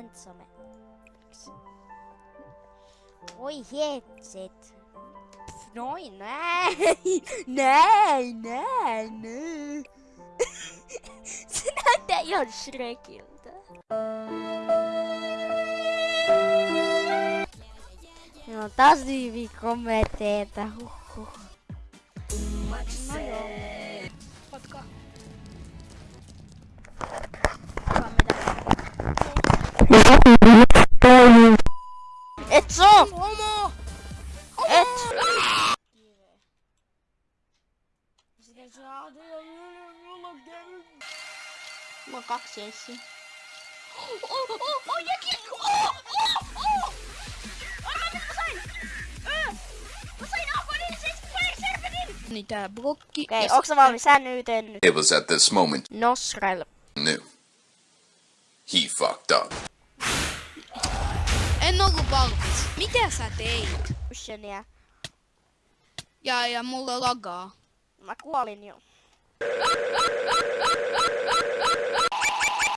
handsome. Oj, sitt. Noj, nej, nej, nej, nej. Sådär där, jag skrek inte. No, tas vi kommer att äta. Oh, no oh. Et soo! Homo! Et! Sitä saa tehdä mulla käy. Mulla on kaksi essiä. Oh, oh, oh, jäkin! Oh, oh, oh! Arvaa nyt mä sain! Öö! Mä sain Aquanin Fire Serpentin! Niin tää blokki. Okei, ja onks sä valmis? Nyt. It was at this moment Nosrel. knew. He fucked up. En ollut valmis. Mitä sä teit? Kushenia. Ja, ja mulla lagaa. Mä kuolin jo.